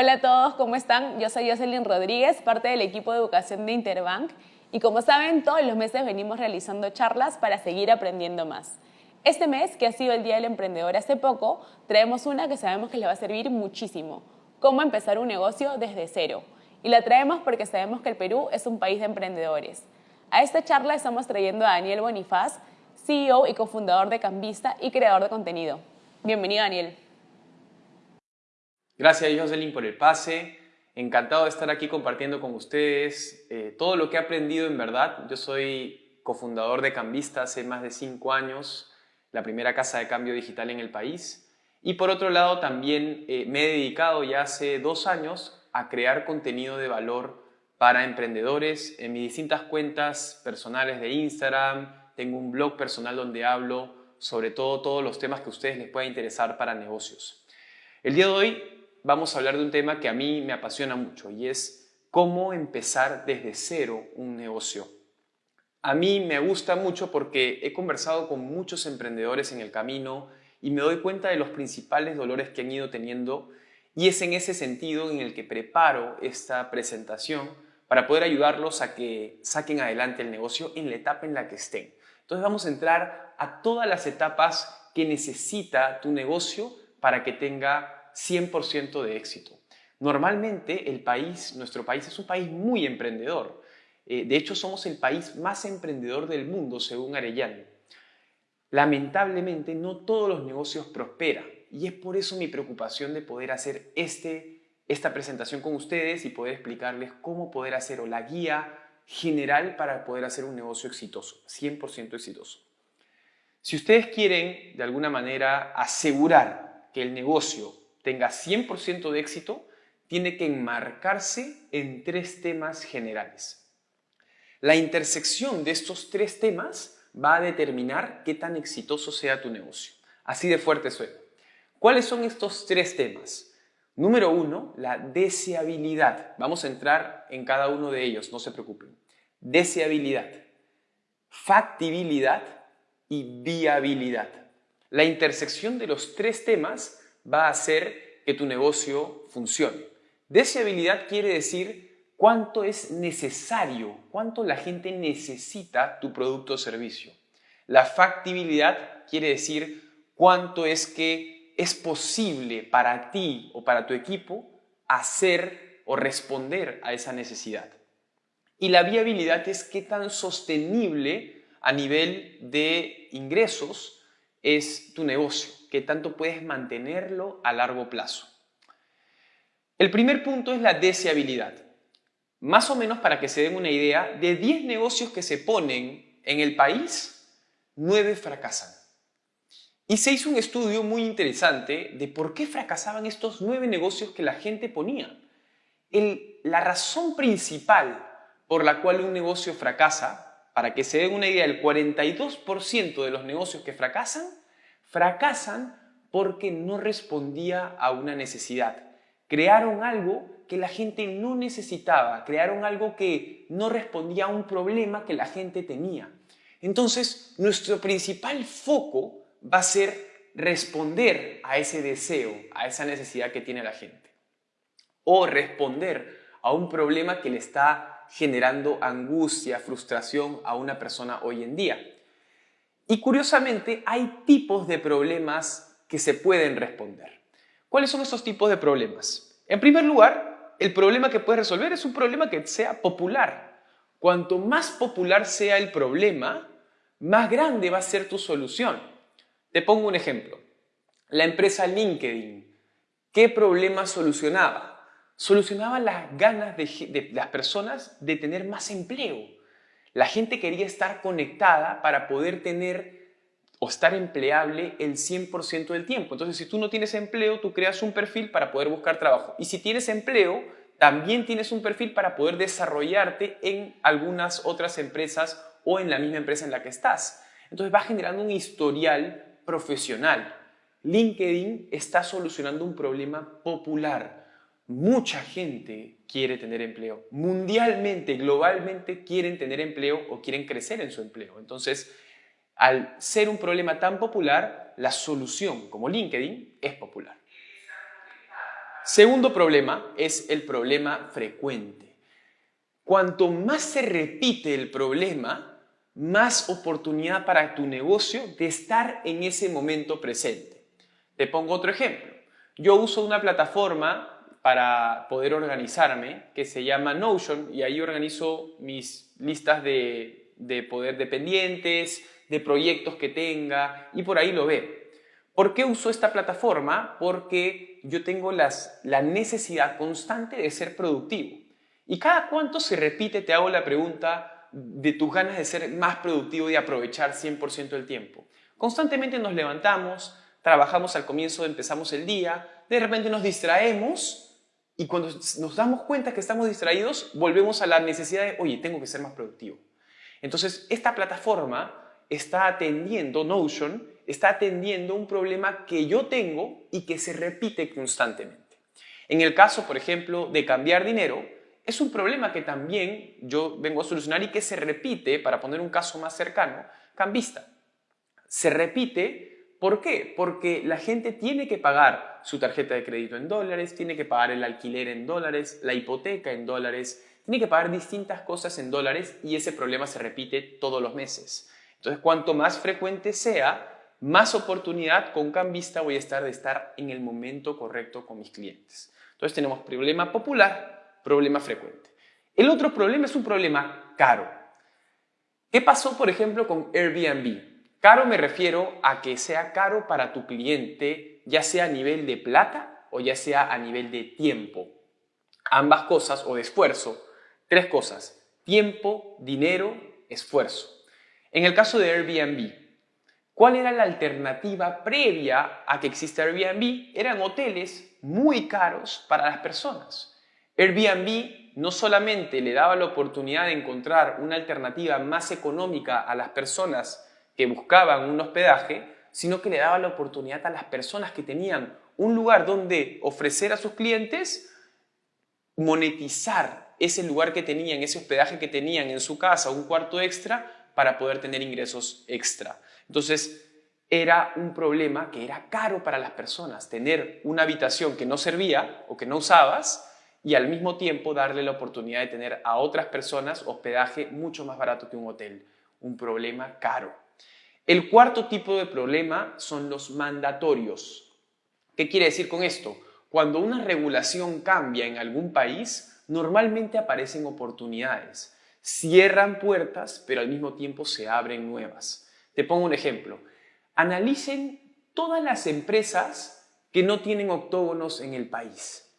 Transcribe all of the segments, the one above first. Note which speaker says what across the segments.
Speaker 1: Hola a todos, ¿cómo están? Yo soy Jocelyn Rodríguez, parte del equipo de educación de Interbank y como saben, todos los meses venimos realizando charlas para seguir aprendiendo más. Este mes, que ha sido el Día del Emprendedor hace poco, traemos una que sabemos que les va a servir muchísimo, cómo empezar un negocio desde cero. Y la traemos porque sabemos que el Perú es un país de emprendedores. A esta charla estamos trayendo a Daniel Bonifaz, CEO y cofundador de Cambista y creador de contenido. Bienvenido, Daniel.
Speaker 2: Gracias, Jocelyn, por el pase. Encantado de estar aquí compartiendo con ustedes eh, todo lo que he aprendido en verdad. Yo soy cofundador de Cambista hace más de cinco años, la primera casa de cambio digital en el país. Y por otro lado, también eh, me he dedicado ya hace dos años a crear contenido de valor para emprendedores en mis distintas cuentas personales de Instagram. Tengo un blog personal donde hablo sobre todo todos los temas que a ustedes les pueda interesar para negocios. El día de hoy vamos a hablar de un tema que a mí me apasiona mucho y es cómo empezar desde cero un negocio. A mí me gusta mucho porque he conversado con muchos emprendedores en el camino y me doy cuenta de los principales dolores que han ido teniendo y es en ese sentido en el que preparo esta presentación para poder ayudarlos a que saquen adelante el negocio en la etapa en la que estén. Entonces vamos a entrar a todas las etapas que necesita tu negocio para que tenga 100% de éxito. Normalmente el país, nuestro país es un país muy emprendedor. Eh, de hecho, somos el país más emprendedor del mundo, según Arellano. Lamentablemente, no todos los negocios prosperan y es por eso mi preocupación de poder hacer este, esta presentación con ustedes y poder explicarles cómo poder hacer o la guía general para poder hacer un negocio exitoso, 100% exitoso. Si ustedes quieren, de alguna manera, asegurar que el negocio tenga 100% de éxito, tiene que enmarcarse en tres temas generales. La intersección de estos tres temas va a determinar qué tan exitoso sea tu negocio. Así de fuerte suena. ¿Cuáles son estos tres temas? Número uno, la deseabilidad. Vamos a entrar en cada uno de ellos, no se preocupen. Deseabilidad, factibilidad y viabilidad. La intersección de los tres temas va a hacer que tu negocio funcione. Deseabilidad quiere decir cuánto es necesario, cuánto la gente necesita tu producto o servicio. La factibilidad quiere decir cuánto es que es posible para ti o para tu equipo hacer o responder a esa necesidad. Y la viabilidad es qué tan sostenible a nivel de ingresos es tu negocio que tanto puedes mantenerlo a largo plazo. El primer punto es la deseabilidad. Más o menos para que se den una idea, de 10 negocios que se ponen en el país, 9 fracasan. Y se hizo un estudio muy interesante de por qué fracasaban estos 9 negocios que la gente ponía. la razón principal por la cual un negocio fracasa, para que se den una idea, el 42% de los negocios que fracasan fracasan porque no respondía a una necesidad. Crearon algo que la gente no necesitaba, crearon algo que no respondía a un problema que la gente tenía. Entonces, nuestro principal foco va a ser responder a ese deseo, a esa necesidad que tiene la gente. O responder a un problema que le está generando angustia, frustración a una persona hoy en día. Y curiosamente hay tipos de problemas que se pueden responder. ¿Cuáles son esos tipos de problemas? En primer lugar, el problema que puedes resolver es un problema que sea popular. Cuanto más popular sea el problema, más grande va a ser tu solución. Te pongo un ejemplo. La empresa LinkedIn, ¿qué problema solucionaba? Solucionaba las ganas de, de las personas de tener más empleo. La gente quería estar conectada para poder tener o estar empleable el 100% del tiempo. Entonces, si tú no tienes empleo, tú creas un perfil para poder buscar trabajo. Y si tienes empleo, también tienes un perfil para poder desarrollarte en algunas otras empresas o en la misma empresa en la que estás. Entonces, va generando un historial profesional. LinkedIn está solucionando un problema popular. Mucha gente quiere tener empleo. Mundialmente, globalmente quieren tener empleo o quieren crecer en su empleo. Entonces, al ser un problema tan popular, la solución, como LinkedIn, es popular. Segundo problema es el problema frecuente. Cuanto más se repite el problema, más oportunidad para tu negocio de estar en ese momento presente. Te pongo otro ejemplo. Yo uso una plataforma para poder organizarme que se llama Notion y ahí organizo mis listas de, poder dependientes, de proyectos que tenga y por ahí lo ve. ¿Por qué uso esta plataforma? Porque yo tengo las, la necesidad constante de ser productivo. ¿Y cada cuánto se repite, te hago la pregunta, de tus ganas de ser más productivo y aprovechar 100% del tiempo? Constantemente nos levantamos, trabajamos al comienzo, empezamos el día, de repente nos distraemos y cuando nos damos cuenta que estamos distraídos, volvemos a la necesidad de, oye, tengo que ser más productivo. Entonces, esta plataforma está atendiendo, Notion, está atendiendo un problema que yo tengo y que se repite constantemente. En el caso, por ejemplo, de cambiar dinero, es un problema que también yo vengo a solucionar y que se repite, para poner un caso más cercano, cambista. Se repite ¿Por qué? Porque la gente tiene que pagar su tarjeta de crédito en dólares, tiene que pagar el alquiler en dólares, la hipoteca en dólares, tiene que pagar distintas cosas en dólares y ese problema se repite todos los meses. Entonces, cuanto más frecuente sea, más oportunidad con cambista voy a estar de estar en el momento correcto con mis clientes. Entonces, tenemos problema popular, problema frecuente. El otro problema es un problema caro. ¿Qué pasó, por ejemplo, con Airbnb? Caro me refiero a que sea caro para tu cliente, ya sea a nivel de plata o ya sea a nivel de tiempo. Ambas cosas o de esfuerzo. Tres cosas. Tiempo, dinero, esfuerzo. En el caso de Airbnb, ¿cuál era la alternativa previa a que exista Airbnb? Eran hoteles muy caros para las personas. Airbnb no solamente le daba la oportunidad de encontrar una alternativa más económica a las personas que buscaban un hospedaje, sino que le daba la oportunidad a las personas que tenían un lugar donde ofrecer a sus clientes monetizar ese lugar que tenían, ese hospedaje que tenían en su casa, un cuarto extra, para poder tener ingresos extra. Entonces, era un problema que era caro para las personas, tener una habitación que no servía o que no usabas y al mismo tiempo darle la oportunidad de tener a otras personas hospedaje mucho más barato que un hotel. Un problema caro. El cuarto tipo de problema son los mandatorios. ¿Qué quiere decir con esto? Cuando una regulación cambia en algún país, normalmente aparecen oportunidades. Cierran puertas, pero al mismo tiempo se abren nuevas. Te pongo un ejemplo. Analicen todas las empresas que no tienen octógonos en el país.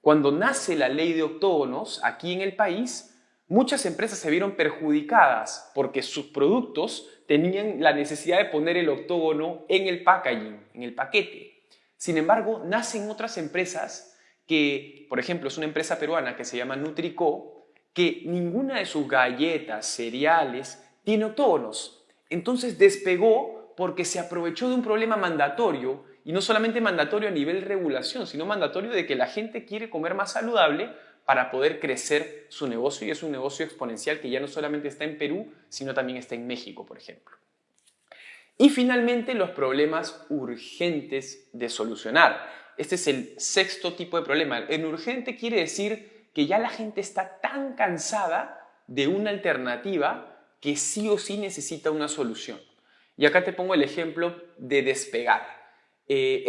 Speaker 2: Cuando nace la ley de octógonos aquí en el país, muchas empresas se vieron perjudicadas porque sus productos tenían la necesidad de poner el octógono en el packaging, en el paquete. Sin embargo, nacen otras empresas que, por ejemplo, es una empresa peruana que se llama Nutrico, que ninguna de sus galletas, cereales, tiene octógonos. Entonces despegó porque se aprovechó de un problema mandatorio, y no solamente mandatorio a nivel regulación, sino mandatorio de que la gente quiere comer más saludable para poder crecer su negocio y es un negocio exponencial que ya no solamente está en Perú, sino también está en México, por ejemplo. Y finalmente los problemas urgentes de solucionar. Este es el sexto tipo de problema. En urgente quiere decir que ya la gente está tan cansada de una alternativa que sí o sí necesita una solución. Y acá te pongo el ejemplo de despegar. Eh,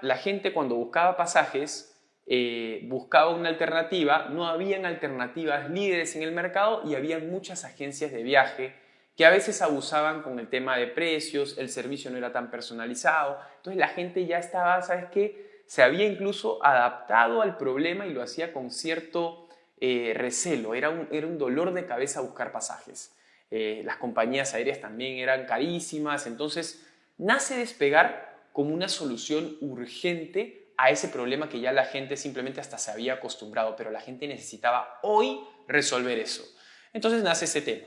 Speaker 2: la gente cuando buscaba pasajes eh, buscaba una alternativa, no habían alternativas líderes en el mercado y había muchas agencias de viaje que a veces abusaban con el tema de precios, el servicio no era tan personalizado, entonces la gente ya estaba, ¿sabes qué? Se había incluso adaptado al problema y lo hacía con cierto eh, recelo, era un, era un, dolor de cabeza buscar pasajes. Eh, las compañías aéreas también eran carísimas, entonces nace despegar como una solución urgente a ese problema que ya la gente simplemente hasta se había acostumbrado, pero la gente necesitaba hoy resolver eso. Entonces nace ese tema.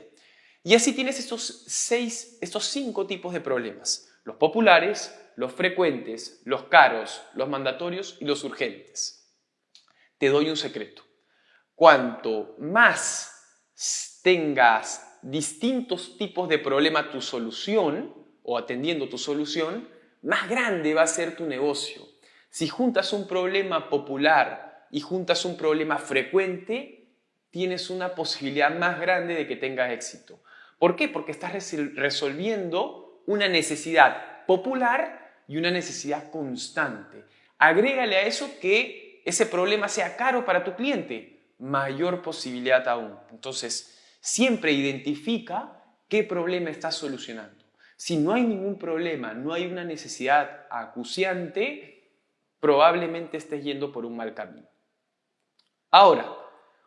Speaker 2: Y así tienes estos seis, estos cinco tipos de problemas. Los populares, los frecuentes, los caros, los mandatorios y los urgentes. Te doy un secreto. Cuanto más tengas distintos tipos de problema tu solución o atendiendo tu solución, más grande va a ser tu negocio Si juntas un problema popular y juntas un problema frecuente, tienes una posibilidad más grande de que tengas éxito. ¿Por qué? Porque estás resolviendo una necesidad popular y una necesidad constante. Agrégale a eso que ese problema sea caro para tu cliente, mayor posibilidad aún. Entonces, siempre identifica qué problema estás solucionando. Si no hay ningún problema, no hay una necesidad acuciante, probablemente estés yendo por un mal camino. Ahora,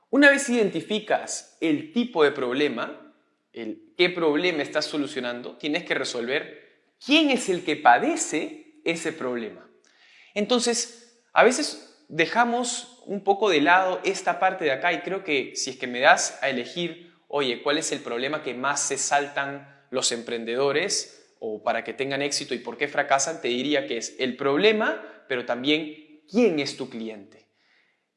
Speaker 2: una vez identificas el tipo de problema, el qué problema estás solucionando, tienes que resolver quién es el que padece ese problema. Entonces, a veces dejamos un poco de lado esta parte de acá y creo que si es que me das a elegir, oye, ¿cuál es el problema que más se saltan los emprendedores o para que tengan éxito y por qué fracasan? Te diría que es el problema, pero también quién es tu cliente.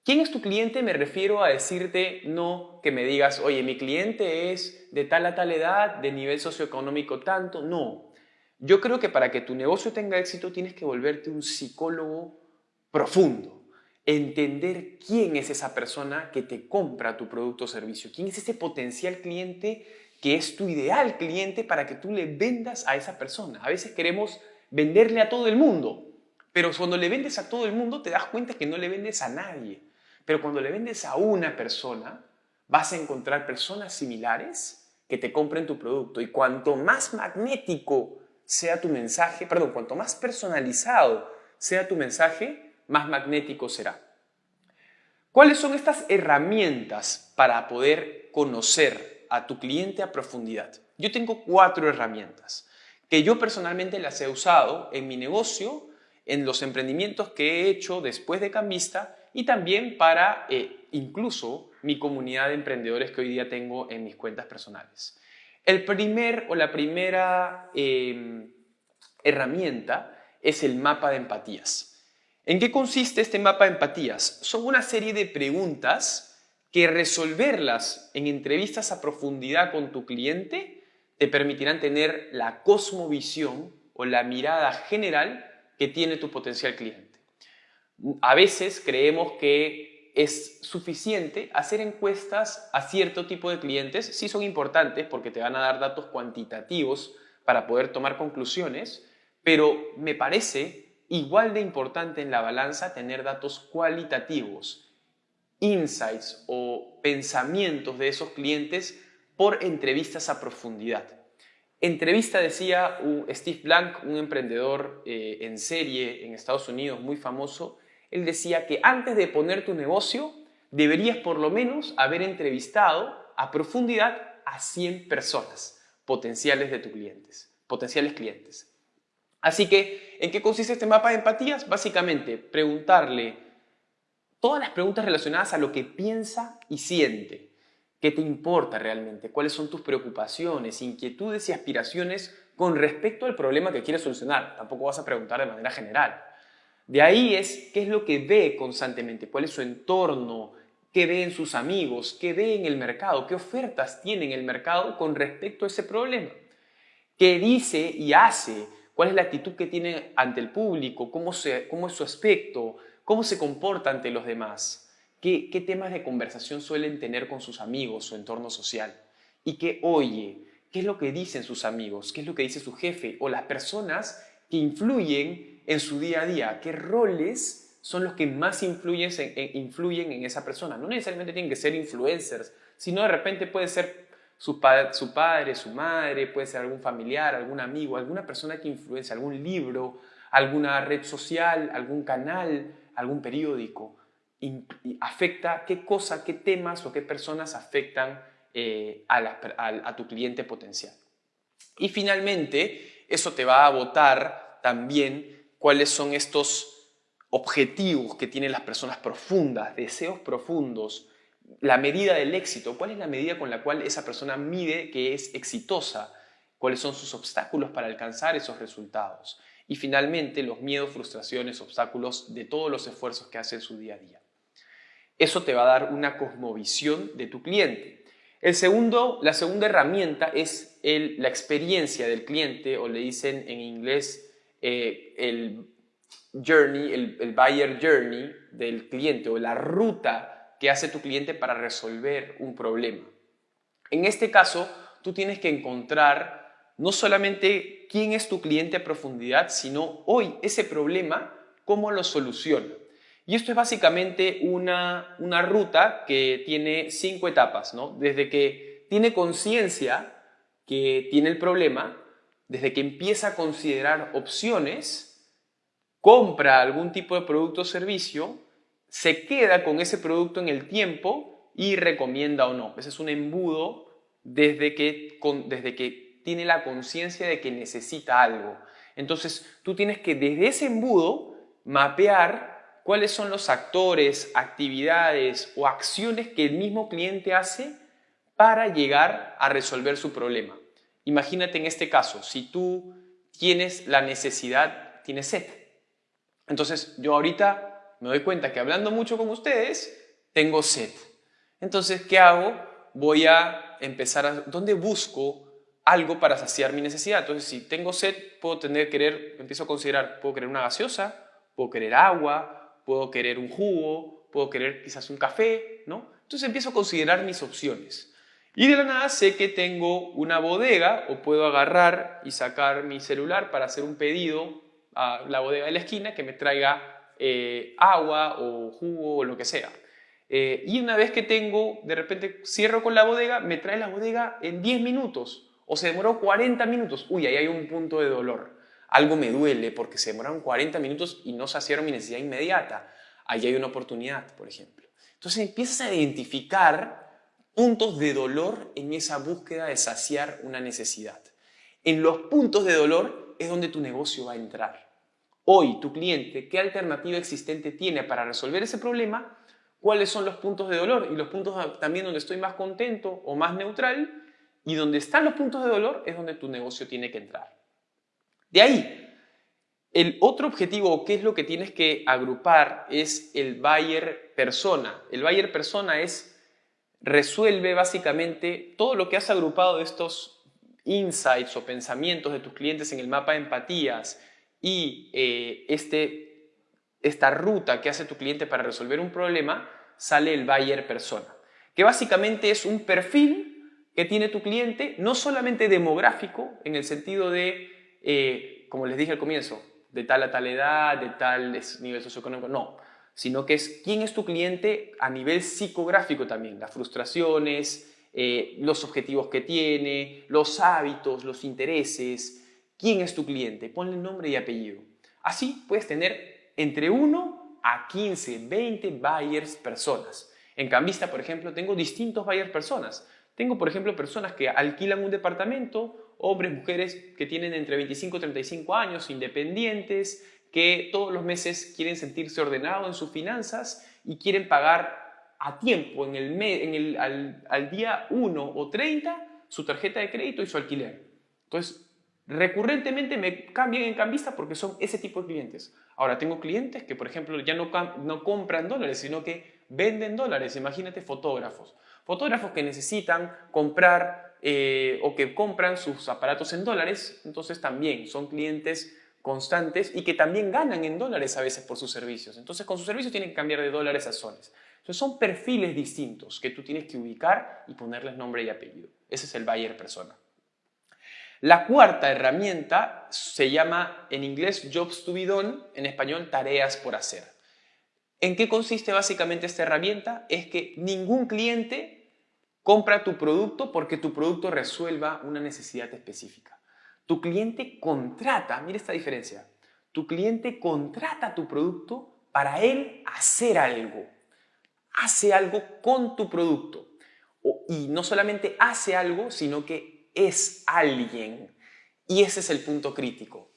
Speaker 2: ¿Quién es tu cliente? Me refiero a decirte no que me digas, oye, mi cliente es de tal a tal edad, de nivel socioeconómico tanto. No, yo creo que para que tu negocio tenga éxito tienes que volverte un psicólogo profundo. Entender quién es esa persona que te compra tu producto o servicio. Quién es ese potencial cliente que es tu ideal cliente para que tú le vendas a esa persona. A veces queremos venderle a todo el mundo, pero cuando le vendes a todo el mundo te das cuenta que no le vendes a nadie. Pero cuando le vendes a una persona, vas a encontrar personas similares que te compren tu producto. Y cuanto más magnético sea tu mensaje, perdón, cuanto más personalizado sea tu mensaje, más magnético será. ¿Cuáles son estas herramientas para poder conocer a tu cliente a profundidad? Yo tengo cuatro herramientas que yo personalmente las he usado en mi negocio, en los emprendimientos que he hecho después de Cambista y también para eh, incluso mi comunidad de emprendedores que hoy día tengo en mis cuentas personales. El primer o la primera em, herramienta es el mapa de empatías. ¿En qué consiste este mapa de empatías? Son una serie de preguntas que resolverlas en entrevistas a profundidad con tu cliente te permitirán tener la cosmovisión o la mirada general que tiene tu potencial cliente. A veces creemos que es suficiente hacer encuestas a cierto tipo de clientes. Sí son importantes porque te van a dar datos cuantitativos para poder tomar conclusiones, pero me parece igual de importante en la balanza tener datos cualitativos, insights o pensamientos de esos clientes por entrevistas a profundidad. Entrevista decía Steve Blank, un emprendedor eh, en serie en Estados Unidos muy famoso, él decía que antes de poner tu negocio, deberías por lo menos haber entrevistado a profundidad a 100 personas potenciales de tus clientes, potenciales clientes. Así que, ¿en qué consiste este mapa de empatías? Básicamente, preguntarle todas las preguntas relacionadas a lo que piensa y siente. ¿Qué te importa realmente? ¿Cuáles son tus preocupaciones, inquietudes y aspiraciones con respecto al problema que quieres solucionar? Tampoco vas a preguntar de manera general. De ahí es qué es lo que ve constantemente, cuál es su entorno, qué ve en sus amigos, qué ve en el mercado, qué ofertas tiene en el mercado con respecto a ese problema. ¿Qué dice y hace? ¿Cuál es la actitud que tiene ante el público? ¿Cómo, cómo es su aspecto? ¿Cómo se comporta ante los demás? ¿Qué, ¿Qué temas de conversación suelen tener con sus amigos, su entorno social? ¿Y qué oye? ¿Qué es lo que dicen sus amigos? ¿Qué es lo que dice su jefe? O las personas que influyen en su día a día, qué roles son los que más influyen en, influyen en esa persona. No necesariamente tienen que ser influencers, sino de repente puede ser su, su padre, su madre, puede ser algún familiar, algún amigo, alguna persona que influencia, algún libro, alguna red social, algún canal, algún periódico. Afecta qué cosa, qué temas o qué personas afectan eh, a, a tu cliente potencial. Y finalmente, eso te va a botar también cuáles son estos objetivos que tienen las personas profundas, deseos profundos, la medida del éxito, cuál es la medida con la cual esa persona mide que es exitosa, cuáles son sus obstáculos para alcanzar esos resultados y finalmente los miedos, frustraciones, obstáculos de todos los esfuerzos que hace en su día a día. Eso te va a dar una cosmovisión de tu cliente. El segundo, la segunda herramienta es la experiencia del cliente o le dicen en inglés eh, el journey, el, el buyer journey del cliente o la ruta que hace tu cliente para resolver un problema. En este caso, tú tienes que encontrar no solamente quién es tu cliente a profundidad, sino hoy ese problema, cómo lo soluciona. Y esto es básicamente una, una ruta que tiene cinco etapas, ¿no? Desde que tiene conciencia que tiene el problema, desde que empieza a considerar opciones, compra algún tipo de producto o servicio, se queda con ese producto en el tiempo y recomienda o no. Ese es un embudo desde que, desde que tiene la conciencia de que necesita algo. Entonces, tú tienes que desde ese embudo mapear cuáles son los actores, actividades o acciones que el mismo cliente hace para llegar a resolver su problema. Imagínate en este caso, si tú tienes la necesidad, tienes sed. Entonces, yo ahorita me doy cuenta que hablando mucho con ustedes, tengo sed. Entonces, ¿qué hago? Voy a empezar a... ¿Dónde busco algo para saciar mi necesidad? Entonces, si tengo sed, puedo tener, querer, empiezo a considerar, puedo querer una gaseosa, puedo querer agua, puedo querer un jugo, puedo querer quizás un café, ¿no? Entonces empiezo a considerar mis opciones. Y de la nada sé que tengo una bodega o puedo agarrar y sacar mi celular para hacer un pedido a la bodega de la esquina que me traiga eh, agua o jugo o lo que sea. Eh, y una vez que tengo, de repente cierro con la bodega, me trae la bodega en 10 minutos o se demoró 40 minutos. Uy, ahí hay un punto de dolor. Algo me duele porque se demoraron 40 minutos y no saciaron mi necesidad inmediata. Ahí hay una oportunidad, por ejemplo. Entonces empiezas a identificar puntos de dolor en esa búsqueda de saciar una necesidad. En los puntos de dolor es donde tu negocio va a entrar. Hoy, tu cliente, ¿qué alternativa existente tiene para resolver ese problema? ¿Cuáles son los puntos de dolor? Y los puntos también donde estoy más contento o más neutral. Y donde están los puntos de dolor es donde tu negocio tiene que entrar. De ahí, el otro objetivo, qué es lo que tienes que agrupar, es el buyer persona. El buyer persona es resuelve básicamente todo lo que has agrupado de estos insights o pensamientos de tus clientes en el mapa de empatías y eh, este, esta ruta que hace tu cliente para resolver un problema, sale el buyer persona, que básicamente es un perfil que tiene tu cliente, no solamente demográfico, en el sentido de, eh, como les dije al comienzo, de tal a tal edad, de tal nivel socioeconómico, no, sino que es quién es tu cliente a nivel psicográfico también, las frustraciones, eh, los objetivos que tiene, los hábitos, los intereses, quién es tu cliente, ponle nombre y apellido. Así puedes tener entre 1 a 15, 20 buyers personas. En Cambista, por ejemplo, tengo distintos buyers personas. Tengo, por ejemplo, personas que alquilan un departamento, hombres, mujeres que tienen entre 25 y 35 años, independientes, que todos los meses quieren sentirse ordenados en sus finanzas y quieren pagar a tiempo, en el, en el al, día 1 o 30, su tarjeta de crédito y su alquiler. Entonces, recurrentemente me cambian en cambista porque son ese tipo de clientes. Ahora, tengo clientes que, por ejemplo, ya no, no compran dólares, sino que venden dólares. Imagínate fotógrafos. Fotógrafos que necesitan comprar eh, o que compran sus aparatos en dólares, entonces también son clientes constantes y que también ganan en dólares a veces por sus servicios. Entonces, con sus servicios tienen que cambiar de dólares a soles. Entonces, son perfiles distintos que tú tienes que ubicar y ponerles nombre y apellido. Ese es el buyer persona. La cuarta herramienta se llama en inglés jobs to be done, en español tareas por hacer. ¿En qué consiste básicamente esta herramienta? Es que ningún cliente compra tu producto porque tu producto resuelva una necesidad específica. Tu cliente contrata, mira esta diferencia, tu cliente contrata tu producto para él hacer algo. Hace algo con tu producto. Y no solamente hace algo, sino que es alguien. Y ese es el punto crítico.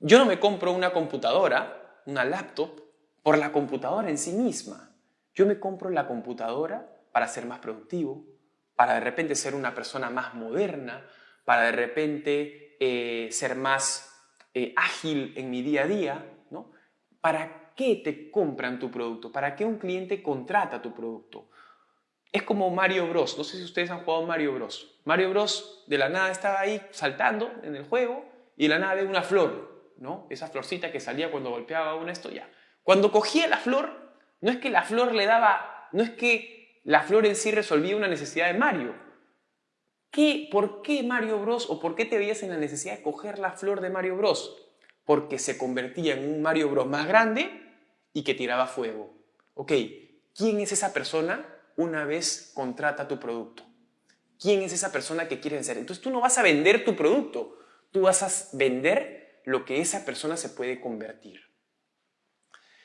Speaker 2: Yo no me compro una computadora, una laptop, por la computadora en sí misma. Yo me compro la computadora para ser más productivo, para de repente ser una persona más moderna, para de repente eh, ser más eh, ágil en mi día a día, ¿no? ¿Para qué te compran tu producto? ¿Para qué un cliente contrata tu producto? Es como Mario Bros. No sé si ustedes han jugado Mario Bros. Mario Bros. de la nada estaba ahí saltando en el juego y de la nada ve una flor. ¿no? Esa florcita que salía cuando golpeaba una esto, ya. Cuando cogía la flor, no es que la flor le daba, no es que la flor en sí resolvía una necesidad de Mario. ¿Qué, ¿Por qué Mario Bros o por qué te veías en la necesidad de coger la flor de Mario Bros? Porque se convertía en un Mario Bros más grande y que tiraba fuego. Ok, ¿quién es esa persona una vez contrata tu producto? ¿Quién es esa persona que quiere ser? Entonces tú no vas a vender tu producto, tú vas a vender lo que esa persona se puede convertir.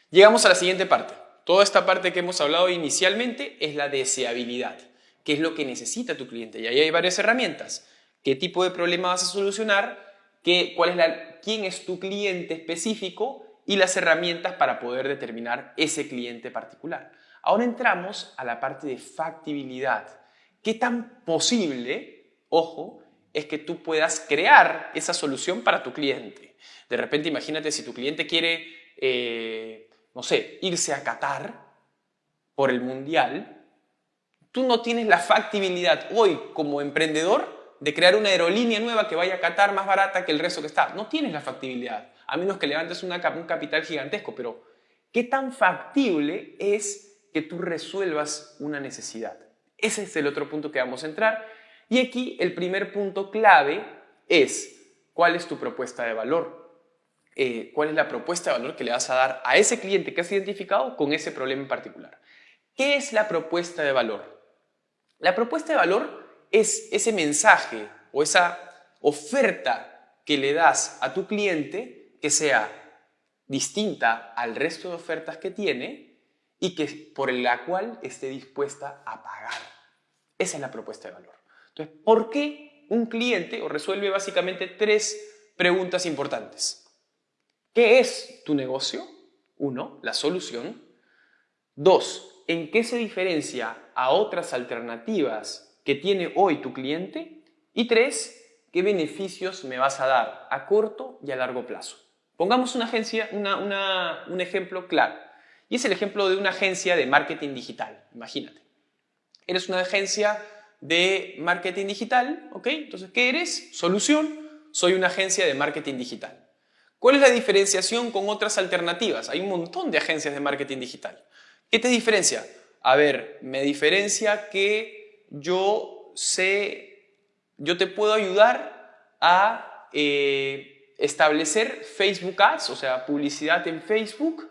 Speaker 2: Llegamos a la siguiente parte. Toda esta parte que hemos hablado inicialmente es la deseabilidad, que es lo que necesita tu cliente. Y ahí hay varias herramientas. ¿Qué tipo de problema vas a solucionar? ¿Qué, cuál es la, ¿Quién es tu cliente específico? Y las herramientas para poder determinar ese cliente particular. Ahora entramos a la parte de factibilidad. ¿Qué tan posible, ojo, es que tú puedas crear esa solución para tu cliente? De repente imagínate si tu cliente quiere, eh, no sé, irse a Qatar por el Mundial, tú no tienes la factibilidad hoy como emprendedor de crear una aerolínea nueva que vaya a Qatar más barata que el resto que está. No tienes la factibilidad, a menos que levantes un capital gigantesco, pero ¿qué tan factible es que tú resuelvas una necesidad? Ese es el otro punto que vamos a entrar. Y aquí el primer punto clave es cuál es tu propuesta de valor. Eh, cuál es la propuesta de valor que le vas a dar a ese cliente que has identificado con ese problema en particular. ¿Qué es la propuesta de valor? La propuesta de valor es ese mensaje o esa oferta que le das a tu cliente que sea distinta al resto de ofertas que tiene y que por la cual esté dispuesta a pagar. Esa es la propuesta de valor. Entonces, ¿por qué un cliente resuelve básicamente tres preguntas importantes? ¿Qué es tu negocio? Uno, la solución. Dos, ¿en qué se diferencia a otras alternativas que tiene hoy tu cliente? Y tres, ¿qué beneficios me vas a dar a corto y a largo plazo? Pongamos una agencia, un ejemplo claro. Y es el ejemplo de una agencia de marketing digital. Imagínate. Eres una agencia de marketing digital, ¿ok? Entonces, ¿qué eres? Solución. Soy una agencia de marketing digital. ¿Cuál es la diferenciación con otras alternativas? Hay un montón de agencias de marketing digital. ¿Qué te diferencia? A ver, me diferencia que yo sé, yo te puedo ayudar a eh, establecer Facebook Ads, o sea, publicidad en Facebook,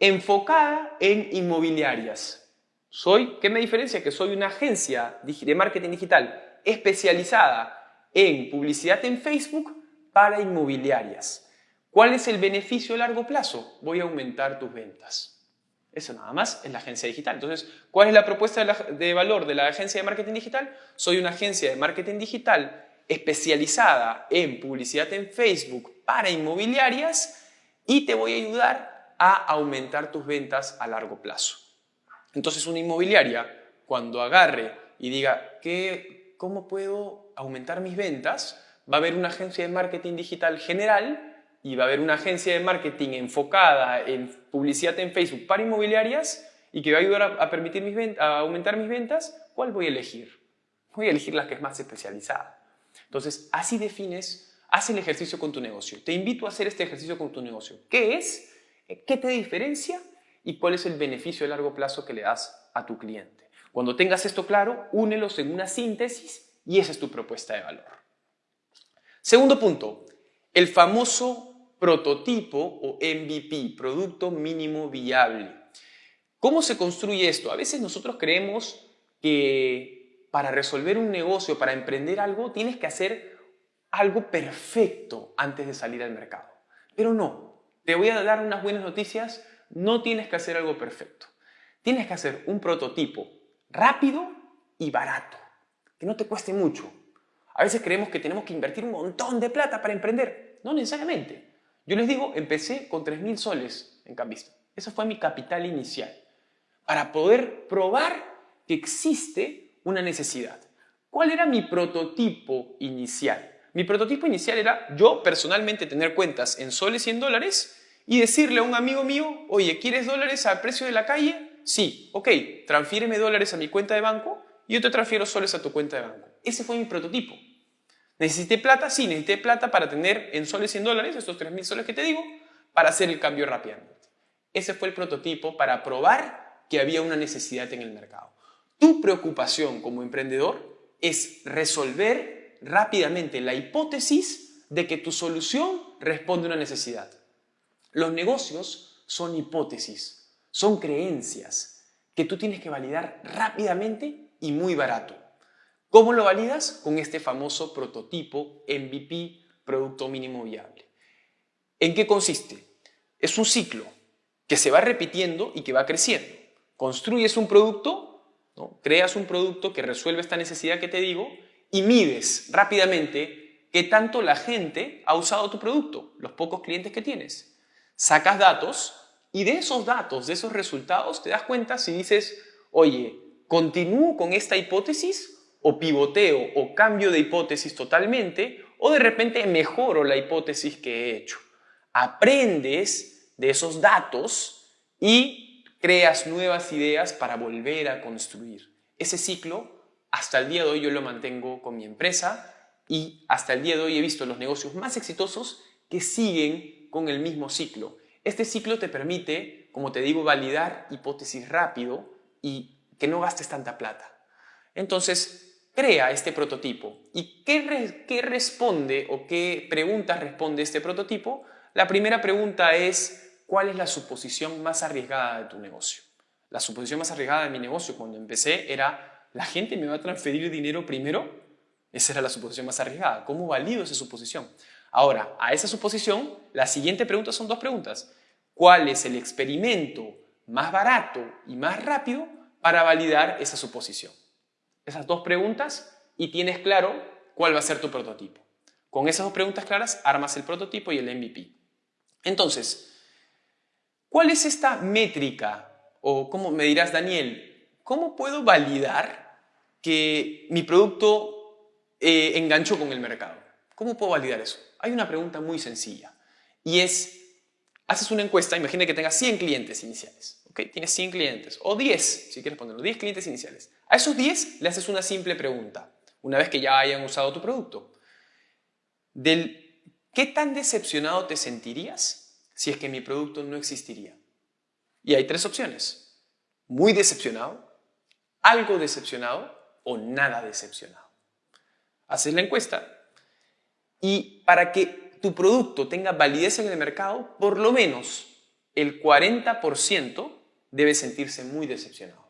Speaker 2: enfocada en inmobiliarias. Soy, ¿qué me diferencia? Que soy una agencia de marketing digital especializada en publicidad en Facebook para inmobiliarias. ¿Cuál es el beneficio a largo plazo? Voy a aumentar tus ventas. Eso nada más es la agencia digital. Entonces, ¿cuál es la propuesta de, valor de la agencia de marketing digital? Soy una agencia de marketing digital especializada en publicidad en Facebook para inmobiliarias y te voy a ayudar a aumentar tus ventas a largo plazo. Entonces una inmobiliaria, cuando agarre y diga, ¿qué, ¿cómo puedo aumentar mis ventas? Va a haber una agencia de marketing digital general y va a haber una agencia de marketing enfocada en publicidad en Facebook para inmobiliarias y que va a ayudar a, permitir mis a aumentar mis ventas, ¿cuál voy a elegir? Voy a elegir la que es más especializada. Entonces, así defines, haz el ejercicio con tu negocio. Te invito a hacer este ejercicio con tu negocio. ¿Qué es? ¿Qué te diferencia? y cuál es el beneficio de largo plazo que le das a tu cliente. Cuando tengas esto claro, únelos en una síntesis y esa es tu propuesta de valor. Segundo punto, el famoso prototipo o MVP, producto mínimo viable. ¿Cómo se construye esto? A veces nosotros creemos que para resolver un negocio, para emprender algo, tienes que hacer algo perfecto antes de salir al mercado. Pero no, te voy a dar unas buenas noticias no tienes que hacer algo perfecto. Tienes que hacer un prototipo rápido y barato, que no te cueste mucho. A veces creemos que tenemos que invertir un montón de plata para emprender. No necesariamente. Yo les digo, empecé con 3.000 soles en Cambista. Ese fue mi capital inicial. Para poder probar que existe una necesidad. ¿Cuál era mi prototipo inicial? Mi prototipo inicial era yo personalmente tener cuentas en soles y en dólares y decirle a un amigo mío, oye, ¿quieres dólares al precio de la calle? Sí, ok, transfiéreme dólares a mi cuenta de banco y yo te transfiero soles a tu cuenta de banco. Ese fue mi prototipo. ¿Necesité plata? Sí, necesité plata para tener en soles 100 dólares, estos 3.000 soles que te digo, para hacer el cambio rápidamente. Ese fue el prototipo para probar que había una necesidad en el mercado. Tu preocupación como emprendedor es resolver rápidamente la hipótesis de que tu solución responde a una necesidad. Los negocios son hipótesis, son creencias que tú tienes que validar rápidamente y muy barato. ¿Cómo lo validas? Con este famoso prototipo MVP, Producto Mínimo Viable. ¿En qué consiste? Es un ciclo que se va repitiendo y que va creciendo. Construyes un producto, ¿no? creas un producto que resuelve esta necesidad que te digo y mides rápidamente qué tanto la gente ha usado tu producto, los pocos clientes que tienes. Sacas datos y de esos datos, de esos resultados, te das cuenta si dices, oye, ¿continúo con esta hipótesis o pivoteo o cambio de hipótesis totalmente o de repente mejoro la hipótesis que he hecho? Aprendes de esos datos y creas nuevas ideas para volver a construir. Ese ciclo, hasta el día de hoy yo lo mantengo con mi empresa y hasta el día de hoy he visto los negocios más exitosos que siguen con el mismo ciclo. Este ciclo te permite, como te digo, validar hipótesis rápido y que no gastes tanta plata. Entonces, crea este prototipo. ¿Y qué, qué responde o qué preguntas responde este prototipo? La primera pregunta es, ¿cuál es la suposición más arriesgada de tu negocio? La suposición más arriesgada de mi negocio cuando empecé era, ¿la gente me va a transferir dinero primero? Esa era la suposición más arriesgada. ¿Cómo valido esa suposición? Ahora, a esa suposición, la siguiente pregunta son dos preguntas. ¿Cuál es el experimento más barato y más rápido para validar esa suposición? Esas dos preguntas y tienes claro cuál va a ser tu prototipo. Con esas dos preguntas claras armas el prototipo y el MVP. Entonces, ¿cuál es esta métrica? O cómo me dirás, Daniel, ¿cómo puedo validar que mi producto eh, enganchó con el mercado? ¿Cómo puedo validar eso? Hay una pregunta muy sencilla y es, haces una encuesta, imagina que tengas 100 clientes iniciales, ¿ok? Tienes 100 clientes, o 10, si quieres ponerlo, 10 clientes iniciales. A esos 10 le haces una simple pregunta, una vez que ya hayan usado tu producto. Del ¿Qué tan decepcionado te sentirías si es que mi producto no existiría? Y hay tres opciones. Muy decepcionado, algo decepcionado o nada decepcionado. Haces la encuesta y para que tu producto tenga validez en el mercado, por lo menos el 40% debe sentirse muy decepcionado.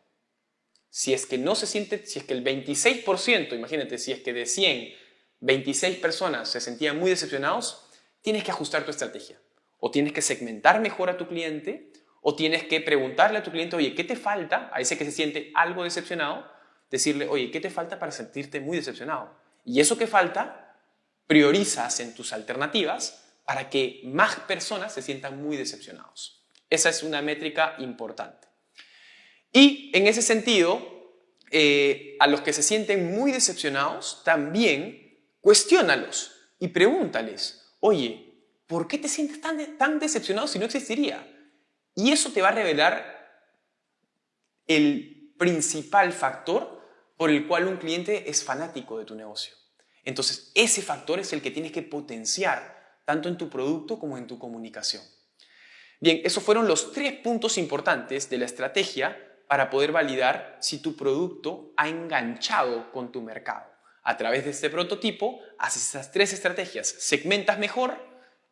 Speaker 2: Si es que no se siente, si es que el 26%, imagínate, si es que de 100 26 personas se sentían muy decepcionados, tienes que ajustar tu estrategia. O tienes que segmentar mejor a tu cliente, o tienes que preguntarle a tu cliente, oye, ¿qué te falta? A ese que se siente algo decepcionado, decirle, oye, ¿qué te falta para sentirte muy decepcionado? Y eso que falta, priorizas en tus alternativas para que más personas se sientan muy decepcionados. Esa es una métrica importante. Y en ese sentido, eh, a los que se sienten muy decepcionados, también Cuestiónalos y pregúntales, oye, ¿por qué te sientes tan, tan decepcionado si no existiría? Y eso te va a revelar el principal factor por el cual un cliente es fanático de tu negocio. Entonces, ese factor es el que tienes que potenciar tanto en tu producto como en tu comunicación. Bien, esos fueron los tres puntos importantes de la estrategia para poder validar si tu producto ha enganchado con tu mercado. A través de este prototipo haces esas tres estrategias. Segmentas mejor,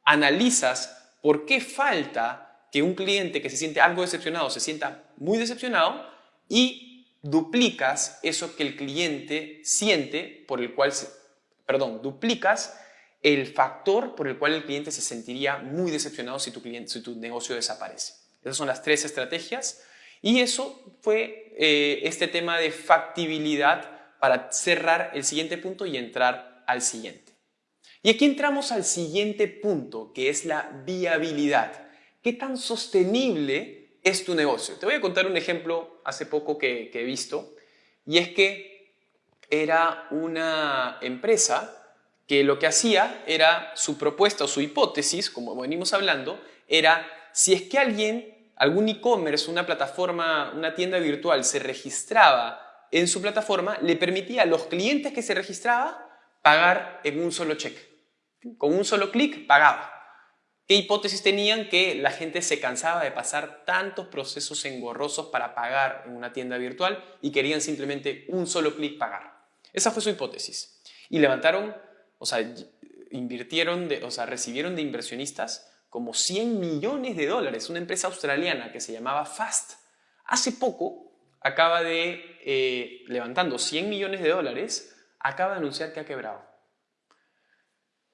Speaker 2: analizas por qué falta que un cliente que se siente algo decepcionado se sienta muy decepcionado y duplicas eso que el cliente siente por el cual, perdón, duplicas el factor por el cual el cliente se sentiría muy decepcionado si tu, cliente, si tu negocio desaparece. Esas son las tres estrategias y eso fue eh, este tema de factibilidad para cerrar el siguiente punto y entrar al siguiente. Y aquí entramos al siguiente punto, que es la viabilidad. ¿Qué tan sostenible es tu negocio? Te voy a contar un ejemplo hace poco que, he visto, y es que era una empresa que lo que hacía era su propuesta o su hipótesis, como venimos hablando, era si es que alguien, algún e-commerce, una plataforma, una tienda virtual se registraba en su plataforma le permitía a los clientes que se registraba pagar en un solo cheque. Con un solo clic pagaba. ¿Qué hipótesis tenían? Que la gente se cansaba de pasar tantos procesos engorrosos para pagar en una tienda virtual y querían simplemente un solo clic pagar. Esa fue su hipótesis. Y levantaron, o sea, invirtieron, o sea, recibieron de inversionistas como 100 millones de dólares. Una empresa australiana que se llamaba Fast. Hace poco acaba de, eh, levantando 100 millones de dólares, acaba de anunciar que ha quebrado.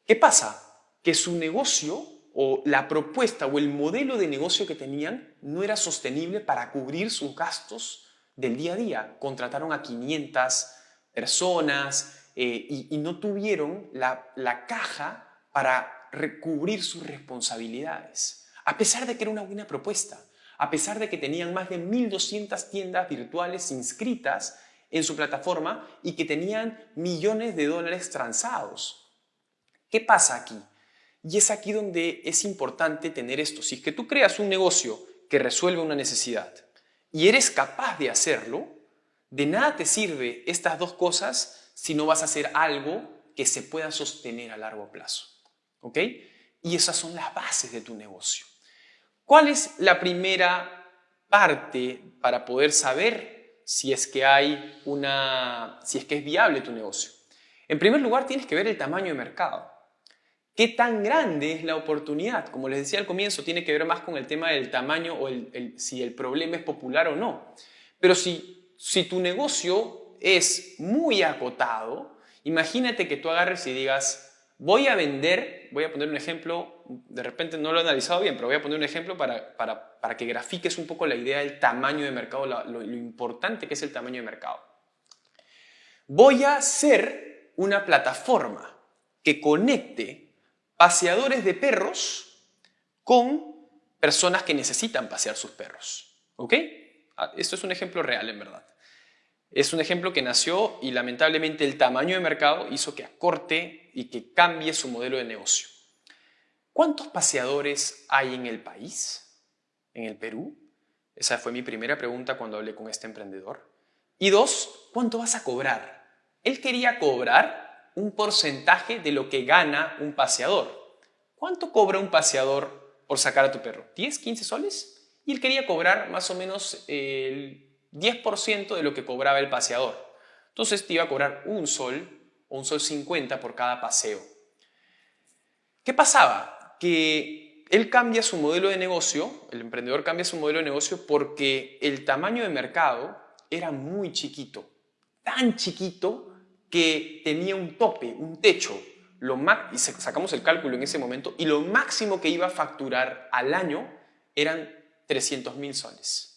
Speaker 2: ¿Qué pasa? Que su negocio o la propuesta o el modelo de negocio que tenían no era sostenible para cubrir sus gastos del día a día. Contrataron a 500 personas eh, y, no tuvieron la, la caja para recubrir sus responsabilidades. A pesar de que era una buena propuesta, a pesar de que tenían más de 1.200 tiendas virtuales inscritas en su plataforma y que tenían millones de dólares transados. ¿Qué pasa aquí? Y es aquí donde es importante tener esto. Si es que tú creas un negocio que resuelve una necesidad y eres capaz de hacerlo, de nada te sirve estas dos cosas si no vas a hacer algo que se pueda sostener a largo plazo. ¿Ok? Y esas son las bases de tu negocio. ¿Cuál es la primera parte para poder saber si es que hay una, si es que es viable tu negocio? En primer lugar, tienes que ver el tamaño de mercado. ¿Qué tan grande es la oportunidad? Como les decía al comienzo, tiene que ver más con el tema del tamaño o si el problema es popular o no. Pero si, si tu negocio es muy acotado, imagínate que tú agarres y digas, voy a vender, voy a poner un ejemplo, de repente no lo he analizado bien, pero voy a poner un ejemplo para, para, que grafiques un poco la idea del tamaño de mercado, lo importante que es el tamaño de mercado. Voy a ser una plataforma que conecte paseadores de perros con personas que necesitan pasear sus perros. ¿Ok? Ah, esto es un ejemplo real, en verdad. Es un ejemplo que nació y lamentablemente el tamaño de mercado hizo que acorte y que cambie su modelo de negocio. ¿Cuántos paseadores hay en el país? ¿En el Perú? Esa fue mi primera pregunta cuando hablé con este emprendedor. Y dos, ¿cuánto vas a cobrar? Él quería cobrar un porcentaje de lo que gana un paseador. ¿Cuánto cobra un paseador por sacar a tu perro? ¿10, 15 soles? Y él quería cobrar más o menos el 10% de lo que cobraba el paseador. Entonces te iba a cobrar un sol o un sol 50 por cada paseo. ¿Qué pasaba? Que él cambia su modelo de negocio, el emprendedor cambia su modelo de negocio porque el tamaño de mercado era muy chiquito, tan chiquito que tenía un tope, un techo, lo y sacamos el cálculo en ese momento, y lo máximo que iba a facturar al año eran 300 mil soles.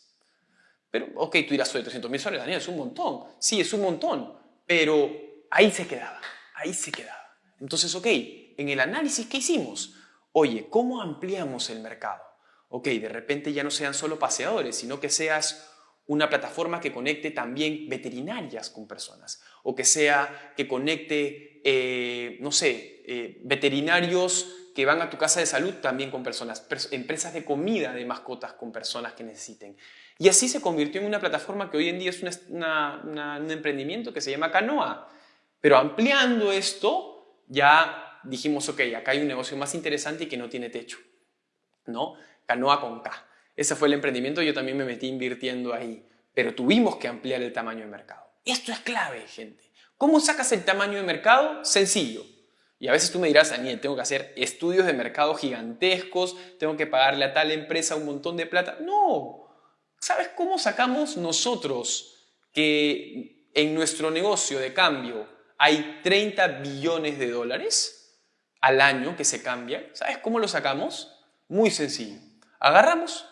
Speaker 2: Pero, ok, tú dirás, de 300 mil soles, Daniel, es un montón. Sí, es un montón, pero ahí se quedaba, ahí se quedaba. Entonces, ok, en el análisis que hicimos, oye, ¿cómo ampliamos el mercado? Ok, de repente ya no sean solo paseadores, sino que seas una plataforma que conecte también veterinarias con personas o que sea que conecte, eh, no sé, eh, veterinarios que van a tu casa de salud también con personas, empresas de comida de mascotas con personas que necesiten. Y así se convirtió en una plataforma que hoy en día es un emprendimiento que se llama Canoa. Pero ampliando esto, ya dijimos, ok, acá hay un negocio más interesante y que no tiene techo. ¿No? Canoa con K. Ese fue el emprendimiento, yo también me metí invirtiendo ahí, pero tuvimos que ampliar el tamaño de mercado. Esto es clave, gente. ¿Cómo sacas el tamaño de mercado? Sencillo. Y a veces tú me dirás, Daniel, tengo que hacer estudios de mercado gigantescos, tengo que pagarle a tal empresa un montón de plata. No. ¿Sabes cómo sacamos nosotros que en nuestro negocio de cambio hay 30 billones de dólares al año que se cambian? ¿Sabes cómo lo sacamos? Muy sencillo. Agarramos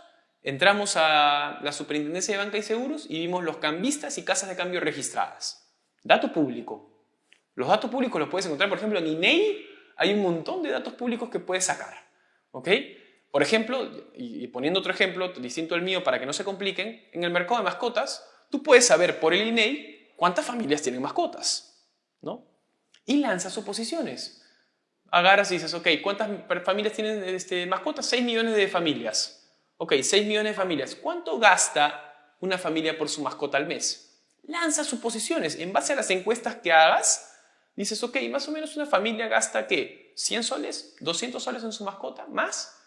Speaker 2: Entramos a la Superintendencia de Banca y Seguros y vimos los cambistas y casas de cambio registradas. Dato público. Los datos públicos los puedes encontrar, por ejemplo, en INEI hay un montón de datos públicos que puedes sacar. ¿Ok? Por ejemplo, y poniendo otro ejemplo distinto al mío para que no se compliquen, en el mercado de mascotas, tú puedes saber por el INEI cuántas familias tienen mascotas. ¿no? Y lanzas suposiciones. Agarras y dices, ok, ¿cuántas familias tienen este, mascotas? 6 millones de familias. Ok, 6 millones de familias. ¿Cuánto gasta una familia por su mascota al mes? Lanza suposiciones. En base a las encuestas que hagas, dices, ok, más o menos una familia gasta ¿qué? 100 soles, 200 soles en su mascota, más.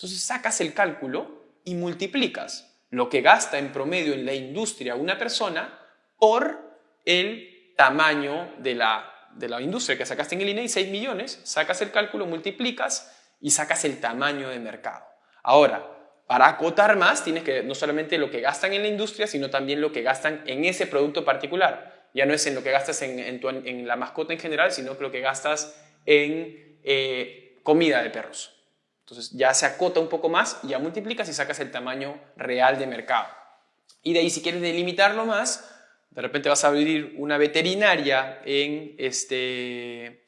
Speaker 2: Entonces sacas el cálculo y multiplicas lo que gasta en promedio en la industria una persona por el tamaño de la, de la industria que sacaste en el INEI, 6 millones, sacas el cálculo, multiplicas y sacas el tamaño de mercado. Ahora, para acotar más, tienes que no solamente lo que gastan en la industria, sino también lo que gastan en ese producto particular. Ya no es en lo que gastas en, la mascota en general, sino que lo que gastas en eh, comida de perros. Entonces ya se acota un poco más, ya multiplicas y sacas el tamaño real de mercado. Y de ahí si quieres delimitarlo más, de repente vas a abrir una veterinaria en, este,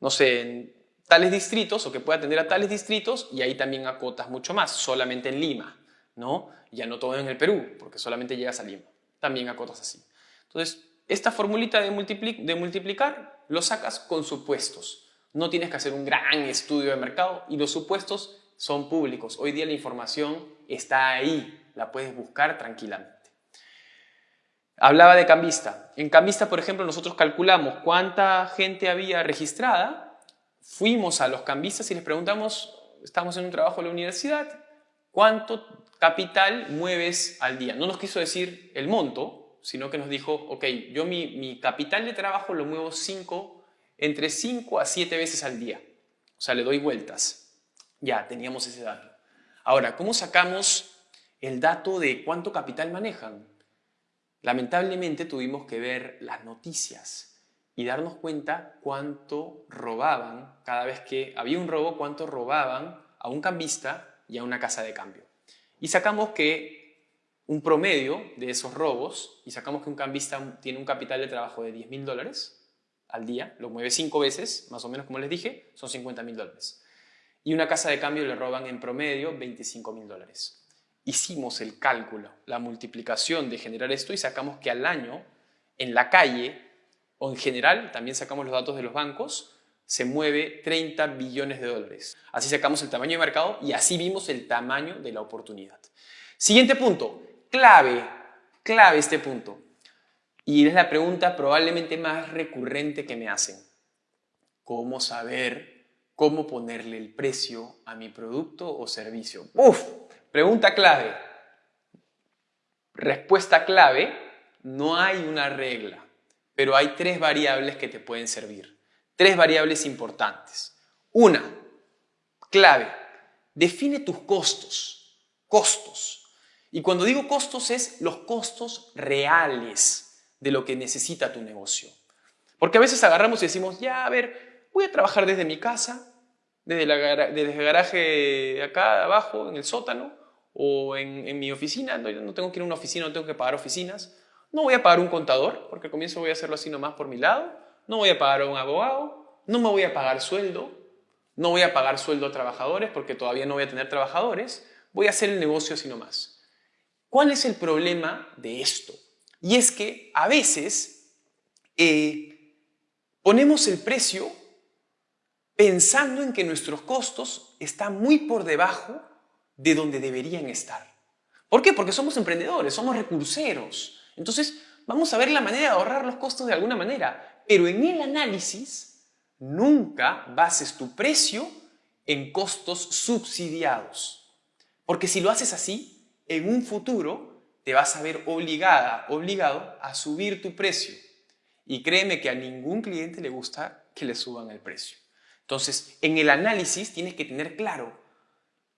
Speaker 2: no sé, en tales distritos o que pueda atender a tales distritos y ahí también acotas mucho más, solamente en Lima, ¿no? Ya no todo en el Perú, porque solamente llegas a Lima. También acotas así. Entonces, esta formulita de, de multiplicar lo sacas con supuestos. No tienes que hacer un gran estudio de mercado y los supuestos son públicos. Hoy día la información está ahí, la puedes buscar tranquilamente. Hablaba de cambista. En cambista, por ejemplo, nosotros calculamos cuánta gente había registrada, fuimos a los cambistas y les preguntamos, estamos en un trabajo en la universidad, ¿cuánto capital mueves al día? No nos quiso decir el monto, sino que nos dijo, ok, yo mi, capital de trabajo lo muevo 5 entre 5 a 7 veces al día. O sea, le doy vueltas. Ya, teníamos ese dato. Ahora, ¿cómo sacamos el dato de cuánto capital manejan? Lamentablemente tuvimos que ver las noticias y darnos cuenta cuánto robaban cada vez que había un robo, cuánto robaban a un cambista y a una casa de cambio. Y sacamos que un promedio de esos robos, y sacamos que un cambista tiene un capital de trabajo de 10 mil dólares, al día, lo mueve cinco veces, más o menos como les dije, son 50 mil dólares. Y una casa de cambio le roban en promedio 25 mil dólares. Hicimos el cálculo, la multiplicación de generar esto y sacamos que al año, en la calle, o en general, también sacamos los datos de los bancos, se mueve 30 billones de dólares. Así sacamos el tamaño de mercado y así vimos el tamaño de la oportunidad. Siguiente punto, clave, clave este punto. Y es la pregunta probablemente más recurrente que me hacen. ¿Cómo saber cómo ponerle el precio a mi producto o servicio? Uf, pregunta clave. Respuesta clave, no hay una regla, pero hay tres variables que te pueden servir. Tres variables importantes. Una, clave, define tus costos. Costos. Y cuando digo costos es los costos reales de lo que necesita tu negocio. Porque a veces agarramos y decimos, ya, a ver, voy a trabajar desde mi casa, desde, el garaje acá abajo, en el sótano, o en, mi oficina, no, no, tengo que ir a una oficina, no tengo que pagar oficinas, no voy a pagar un contador, porque al comienzo voy a hacerlo así nomás por mi lado, no voy a pagar a un abogado, no me voy a pagar sueldo, no voy a pagar sueldo a trabajadores, porque todavía no voy a tener trabajadores, voy a hacer el negocio así nomás. ¿Cuál es el problema de esto? Y es que a veces eh, ponemos el precio pensando en que nuestros costos están muy por debajo de donde deberían estar. ¿Por qué? Porque somos emprendedores, somos recurseros. Entonces, vamos a ver la manera de ahorrar los costos de alguna manera. Pero en el análisis, nunca bases tu precio en costos subsidiados. Porque si lo haces así, en un futuro te vas a ver obligada, obligado a subir tu precio. Y créeme que a ningún cliente le gusta que le suban el precio. Entonces, en el análisis tienes que tener claro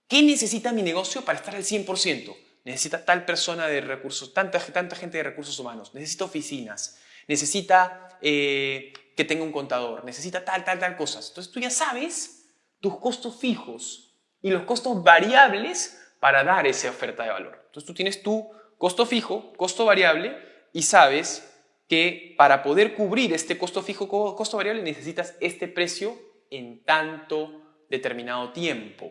Speaker 2: qué necesita mi negocio para estar al 100%. Necesita tal persona de recursos, tanta, tanta gente de recursos humanos, necesita oficinas, necesita eh, que tenga un contador, necesita tal, tal, tal cosas. Entonces tú ya sabes tus costos fijos y los costos variables para dar esa oferta de valor. Entonces tú tienes tu costo fijo, costo variable y sabes que para poder cubrir este costo fijo, costo variable necesitas este precio en tanto determinado tiempo.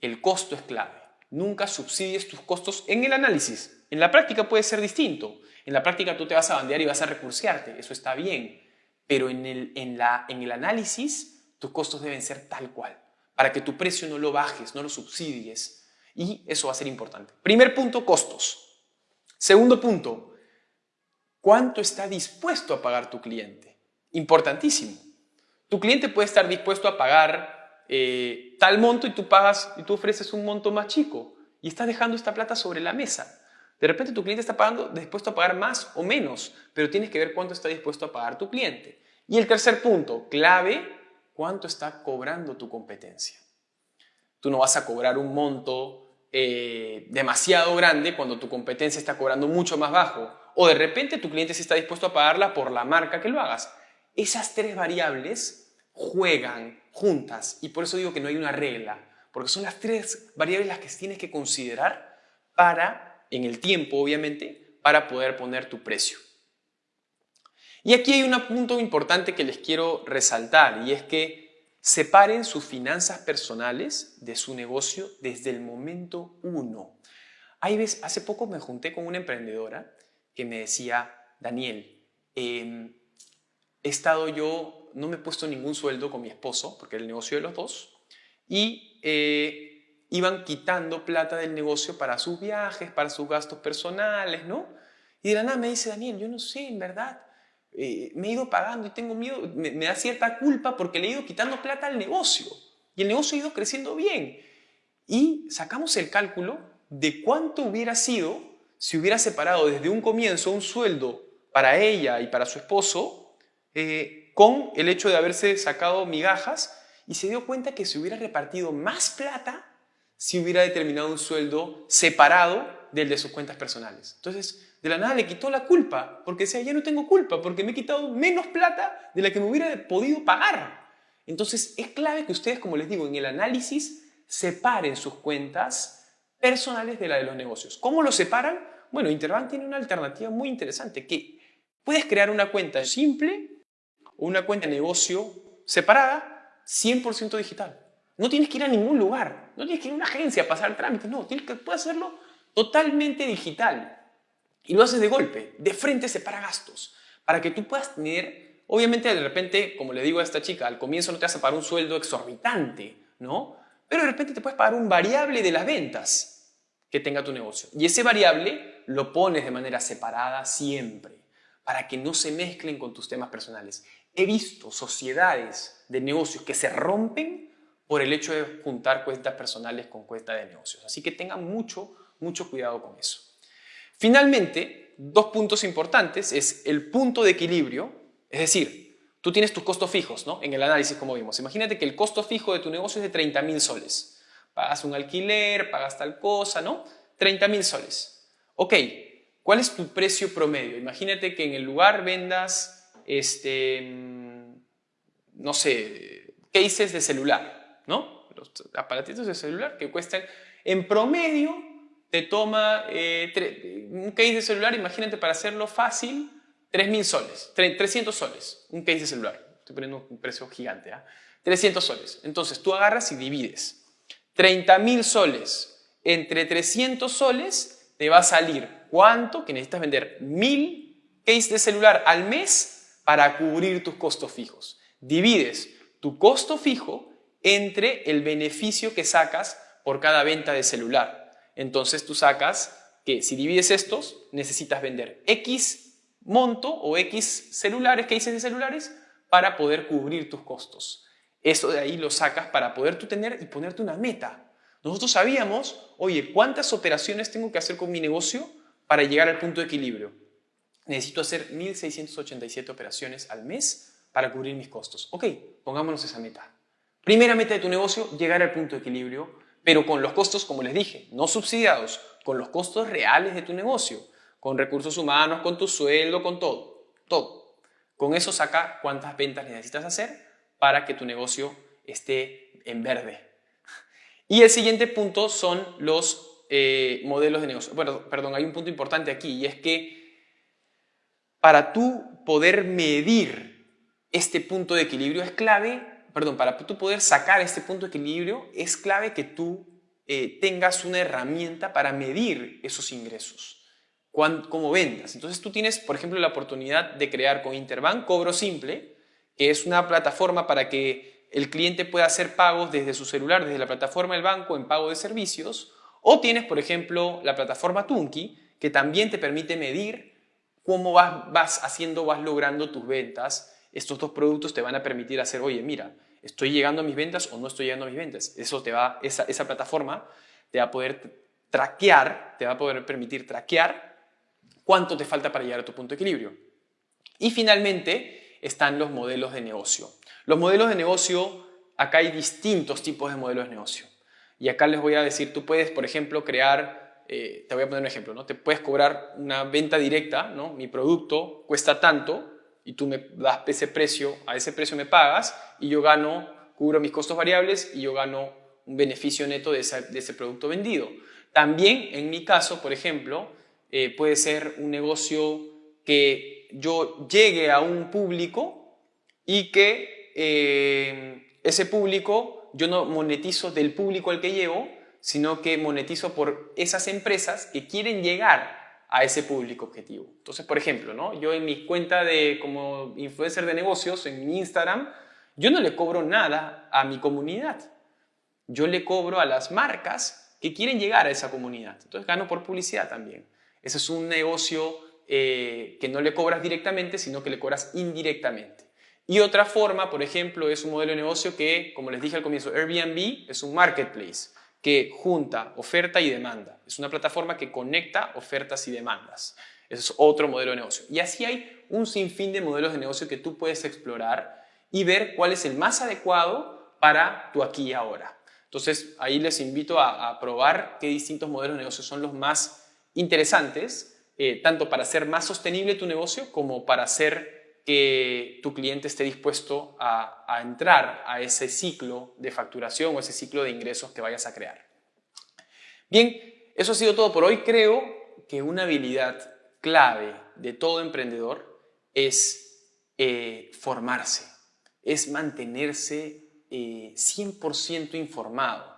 Speaker 2: El costo es clave. Nunca subsidies tus costos en el análisis. En la práctica puede ser distinto. En la práctica tú te vas a bandear y vas a recursearte. Eso está bien. Pero en el, en, la, en el análisis tus costos deben ser tal cual. Para que tu precio no lo bajes, no lo subsidies. Y eso va a ser importante. Primer punto, costos. Segundo punto, ¿cuánto está dispuesto a pagar tu cliente? importantísimo. Tu cliente puede estar dispuesto a pagar eh, tal monto y tú pagas y tú ofreces un monto más chico y estás dejando esta plata sobre la mesa. De repente tu cliente está pagando, dispuesto a pagar más o menos, pero tienes que ver cuánto está dispuesto a pagar tu cliente. Y el tercer punto, clave, cuánto está cobrando tu competencia. Tú no vas a cobrar un monto eh, demasiado grande cuando tu competencia está cobrando mucho más bajo. O de repente tu cliente sí está dispuesto a pagarla por la marca que lo hagas. Esas tres variables juegan juntas y por eso digo que no hay una regla, porque son las tres variables las que tienes que considerar para, en el tiempo obviamente, para poder poner tu precio. Y aquí hay un punto importante que les quiero resaltar y es que separen sus finanzas personales de su negocio desde el momento uno. Hay veces, hace poco me junté con una emprendedora que me decía, Daniel, em, he estado yo, no me he puesto ningún sueldo con mi esposo, porque era el negocio de los dos, y eh, iban quitando plata del negocio para sus viajes, para sus gastos personales, ¿no? Y de la nada me dice, Daniel, yo no sé, en verdad, eh, me he ido pagando y tengo miedo, me, da cierta culpa porque le he ido quitando plata al negocio y el negocio ha ido creciendo bien. Y sacamos el cálculo de cuánto hubiera sido si hubiera separado desde un comienzo un sueldo para ella y para su esposo eh, con el hecho de haberse sacado migajas y se dio cuenta que se hubiera repartido más plata si hubiera determinado un sueldo separado del de sus cuentas personales. Entonces, de la nada le quitó la culpa, porque decía, ya no tengo culpa, porque me he quitado menos plata de la que me hubiera podido pagar. Entonces es clave que ustedes, como les digo, en el análisis separen sus cuentas personales de la de los negocios. ¿Cómo lo separan? Bueno, Interbank tiene una alternativa muy interesante, que puedes crear una cuenta simple o una cuenta de negocio separada, 100% digital. No tienes que ir a ningún lugar, no tienes que ir a una agencia a pasar el trámite, no, tienes que, puedes hacerlo totalmente digital. Y lo haces de golpe, de frente separa gastos, para que tú puedas tener, obviamente de repente, como le digo a esta chica, al comienzo no te vas a pagar un sueldo exorbitante, ¿no? Pero de repente te puedes pagar un variable de las ventas que tenga tu negocio. Y ese variable lo pones de manera separada siempre, para que no se mezclen con tus temas personales. He visto sociedades de negocios que se rompen por el hecho de juntar cuentas personales con cuentas de negocios. Así que tengan mucho, mucho cuidado con eso. Finalmente, dos puntos importantes es el punto de equilibrio, es decir, tú tienes tus costos fijos ¿no? en el análisis como vimos. Imagínate que el costo fijo de tu negocio es de 30 mil soles. Pagas un alquiler, pagas tal cosa, ¿no? 30 mil soles. Ok, ¿cuál es tu precio promedio? Imagínate que en el lugar vendas, este, mm, no sé, cases de celular, ¿no? Los aparatitos de celular que cuestan en promedio te toma eh, un case de celular, imagínate para hacerlo fácil, 3.000 soles, 300 soles, un case de celular. Estoy poniendo un precio gigante, ¿ah? 300 soles. Entonces tú agarras y divides. 30.000 soles entre 300 soles te va a salir cuánto que necesitas vender 1.000 cases de celular al mes para cubrir tus costos fijos. Divides tu costo fijo entre el beneficio que sacas por cada venta de celular. Entonces tú sacas que si divides estos, necesitas vender X monto o X celulares, cases de celulares, para poder cubrir tus costos. Eso de ahí lo sacas para poder tú tener y ponerte una meta. Nosotros sabíamos, oye, ¿cuántas operaciones tengo que hacer con mi negocio para llegar al punto de equilibrio? Necesito hacer 1.687 operaciones al mes para cubrir mis costos. Ok, pongámonos esa meta. Primera meta de tu negocio, llegar al punto de equilibrio pero con los costos, como les dije, no subsidiados, con los costos reales de tu negocio, con recursos humanos, con tu sueldo, con todo, todo. Con eso saca cuántas ventas necesitas hacer para que tu negocio esté en verde. Y el siguiente punto son los eh, modelos de negocio. Bueno, perdón, hay un punto importante aquí y es que para tú poder medir este punto de equilibrio es clave perdón, para tú poder sacar este punto de equilibrio, es clave que tú eh, tengas una herramienta para medir esos ingresos, cómo vendas. Entonces tú tienes, por ejemplo, la oportunidad de crear con Interbank Cobro Simple, que es una plataforma para que el cliente pueda hacer pagos desde su celular, desde la plataforma del banco en pago de servicios, o tienes, por ejemplo, la plataforma Tunki, que también te permite medir cómo vas, vas haciendo, vas logrando tus ventas. Estos dos productos te van a permitir hacer, oye, mira, estoy llegando a mis ventas o no estoy llegando a mis ventas. Eso te va, esa, esa plataforma te va a poder traquear, te va a poder permitir traquear cuánto te falta para llegar a tu punto de equilibrio. Y finalmente están los modelos de negocio. Los modelos de negocio, acá hay distintos tipos de modelos de negocio. Y acá les voy a decir, tú puedes, por ejemplo, crear, eh, te voy a poner un ejemplo, ¿no? Te puedes cobrar una venta directa, ¿no? Mi producto cuesta tanto y tú me das ese precio, a ese precio me pagas y yo gano, cubro mis costos variables y yo gano un beneficio neto de ese, producto vendido. También, en mi caso, por ejemplo, eh, puede ser un negocio que yo llegue a un público y que eh, ese público yo no monetizo del público al que llevo, sino que monetizo por esas empresas que quieren llegar a ese público objetivo. Entonces, por ejemplo, ¿no? yo en mi cuenta de como influencer de negocios, en mi Instagram, yo no le cobro nada a mi comunidad. Yo le cobro a las marcas que quieren llegar a esa comunidad. Entonces gano por publicidad también. Ese es un negocio eh, que no le cobras directamente, sino que le cobras indirectamente. Y otra forma, por ejemplo, es un modelo de negocio que, como les dije al comienzo, Airbnb es un marketplace que junta oferta y demanda. Es una plataforma que conecta ofertas y demandas. Ese es otro modelo de negocio. Y así hay un sinfín de modelos de negocio que tú puedes explorar y ver cuál es el más adecuado para tu aquí y ahora. Entonces, ahí les invito a, probar qué distintos modelos de negocio son los más interesantes, eh, tanto para hacer más sostenible tu negocio como para hacer que tu cliente esté dispuesto a, entrar a ese ciclo de facturación o ese ciclo de ingresos que vayas a crear. Bien, eso ha sido todo por hoy. Creo que una habilidad clave de todo emprendedor es eh, formarse, es mantenerse 100% eh, informado.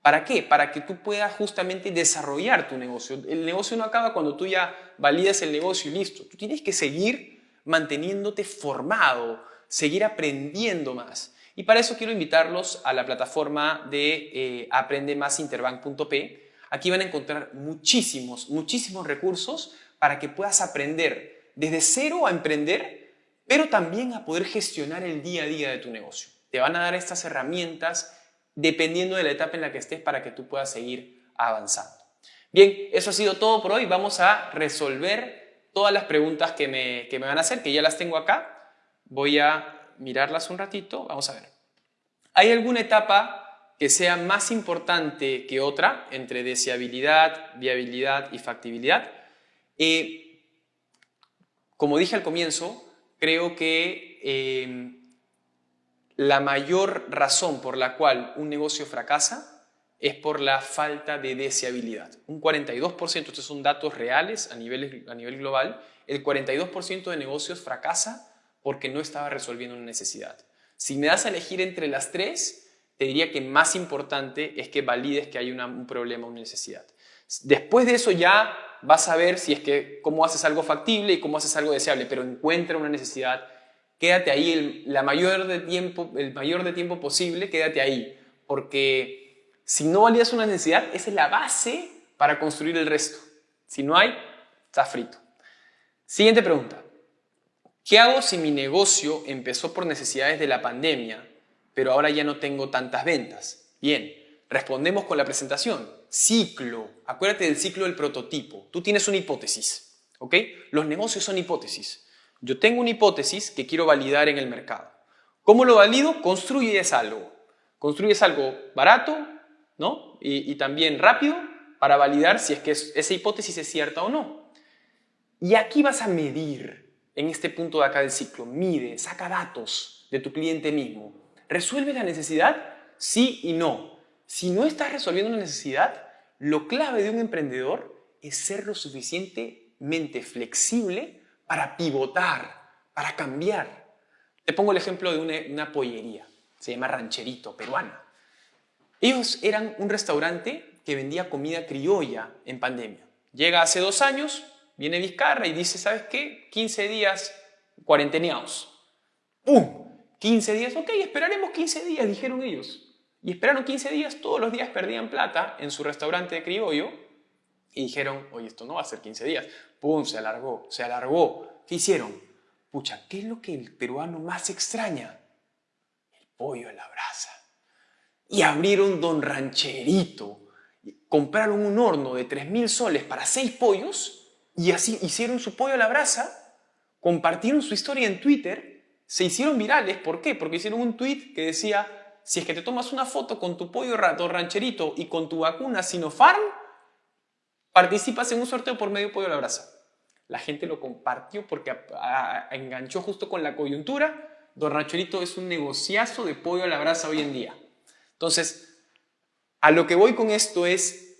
Speaker 2: ¿Para qué? Para que tú puedas justamente desarrollar tu negocio. El negocio no acaba cuando tú ya validas el negocio y listo. Tú tienes que seguir manteniéndote formado, seguir aprendiendo más. Y para eso quiero invitarlos a la plataforma de eh, aprendemasinterbank.p. Aquí van a encontrar muchísimos, muchísimos recursos para que puedas aprender desde cero a emprender, pero también a poder gestionar el día a día de tu negocio. Te van a dar estas herramientas dependiendo de la etapa en la que estés para que tú puedas seguir avanzando. Bien, eso ha sido todo por hoy. Vamos a resolver todas las preguntas que me, que me van a hacer, que ya las tengo acá. Voy a mirarlas un ratito. Vamos a ver. ¿Hay alguna etapa que sea más importante que otra entre deseabilidad, viabilidad y factibilidad? Eh, como dije al comienzo, creo que eh, la mayor razón por la cual un negocio fracasa es por la falta de deseabilidad. Un 42%, estos son datos reales a nivel, a nivel global, el 42% de negocios fracasa porque no estaba resolviendo una necesidad. Si me das a elegir entre las tres, te diría que más importante es que valides que hay un problema, una necesidad. Después de eso ya vas a ver si es que cómo haces algo factible y cómo haces algo deseable, pero encuentra una necesidad, quédate ahí el, la mayor de tiempo, el mayor de tiempo posible, quédate ahí, porque si no validas una necesidad, esa es la base para construir el resto. Si no hay, está frito. Siguiente pregunta. ¿Qué hago si mi negocio empezó por necesidades de la pandemia, pero ahora ya no tengo tantas ventas? Bien, respondemos con la presentación. Ciclo. Acuérdate del ciclo del prototipo. Tú tienes una hipótesis, ¿ok? Los negocios son hipótesis. Yo tengo una hipótesis que quiero validar en el mercado. ¿Cómo lo valido? Construyes algo. Construyes algo barato, y, también rápido para validar si es que esa hipótesis es cierta o no. Y aquí vas a medir en este punto de acá del ciclo. Mide, saca datos de tu cliente mismo. ¿Resuelve la necesidad? Sí y no. Si no estás resolviendo una necesidad, lo clave de un emprendedor es ser lo suficientemente flexible para pivotar, para cambiar. Te pongo el ejemplo de una, una pollería. Se llama Rancherito, peruana. Ellos eran un restaurante que vendía comida criolla en pandemia. Llega hace dos años, viene Vizcarra y dice, ¿sabes qué? 15 días cuarenteneados. ¡Pum! 15 días, ok, esperaremos 15 días, dijeron ellos. Y esperaron 15 días, todos los días perdían plata en su restaurante de criollo y dijeron, oye, esto no va a ser 15 días. ¡Pum! Se alargó, se alargó. ¿Qué hicieron? pucha, ¿qué es lo que el peruano más extraña? El pollo a la brasa. Y abrieron Don Rancherito, compraron un horno de 3.000 soles para seis pollos y así hicieron su pollo a la brasa, compartieron su historia en Twitter, se hicieron virales. ¿Por qué? Porque hicieron un tweet que decía, si es que te tomas una foto con tu pollo rato rancherito y con tu vacuna Sinopharm, participas en un sorteo por medio pollo a la brasa. La gente lo compartió porque enganchó justo con la coyuntura. Don Rancherito es un negociazo de pollo a la brasa hoy en día. Entonces, a lo que voy con esto es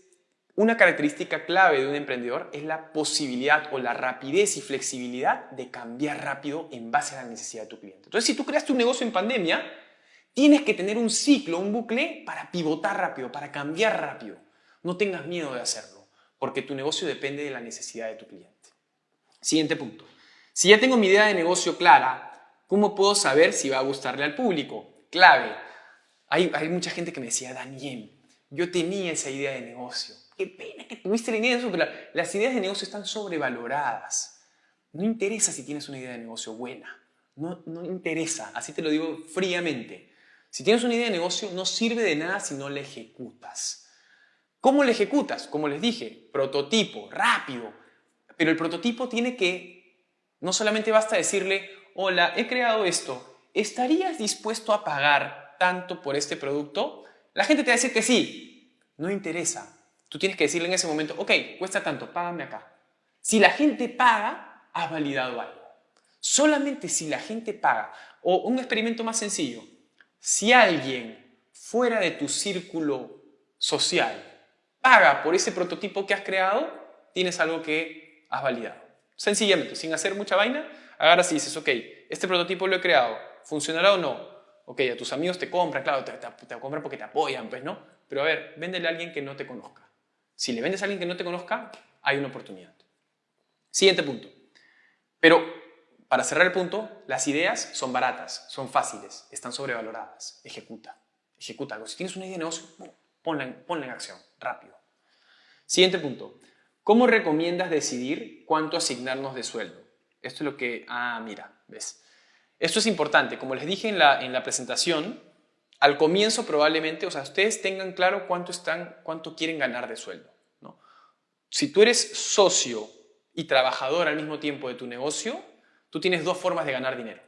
Speaker 2: una característica clave de un emprendedor es la posibilidad o la rapidez y flexibilidad de cambiar rápido en base a la necesidad de tu cliente. Entonces, si tú creaste un negocio en pandemia, tienes que tener un ciclo, un bucle para pivotar rápido, para cambiar rápido. No tengas miedo de hacerlo, porque tu negocio depende de la necesidad de tu cliente. Siguiente punto. Si ya tengo mi idea de negocio clara, ¿cómo puedo saber si va a gustarle al público? Clave. Hay, mucha gente que me decía, Daniel, yo tenía esa idea de negocio. Qué pena que tuviste la idea de negocio, pero las ideas de negocio están sobrevaloradas. No interesa si tienes una idea de negocio buena. No, no interesa, así te lo digo fríamente. Si tienes una idea de negocio, no sirve de nada si no la ejecutas. ¿Cómo la ejecutas? Como les dije, prototipo, rápido, pero el prototipo tiene que, no solamente basta decirle, hola, he creado esto, ¿estarías dispuesto a pagar tanto por este producto? La gente te va a decir que sí, no interesa. Tú tienes que decirle en ese momento, ok, cuesta tanto, págame acá. Si la gente paga, has validado algo. Solamente si la gente paga, o un experimento más sencillo, si alguien fuera de tu círculo social paga por ese prototipo que has creado, tienes algo que has validado. Sencillamente, sin hacer mucha vaina, agarras y dices, ok, este prototipo lo he creado, ¿funcionará o no? Ok, a tus amigos te compran, claro, te, compran porque te apoyan, pues, ¿no? Pero a ver, véndele a alguien que no te conozca. Si le vendes a alguien que no te conozca, hay una oportunidad. Siguiente punto. Pero, para cerrar el punto, las ideas son baratas, son fáciles, están sobrevaloradas. Ejecuta, ejecuta algo. Si tienes una idea de negocio, ponla ponla en acción, rápido. Siguiente punto. ¿Cómo recomiendas decidir cuánto asignarnos de sueldo? Esto es lo que... Ah, mira, ¿ves? Esto es importante. Como les dije en la, en la presentación, al comienzo probablemente, o sea, ustedes tengan claro cuánto, están, cuánto quieren ganar de sueldo. ¿no? Si tú eres socio y trabajador al mismo tiempo de tu negocio, tú tienes dos formas de ganar dinero.